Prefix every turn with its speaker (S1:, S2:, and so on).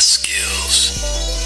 S1: skills.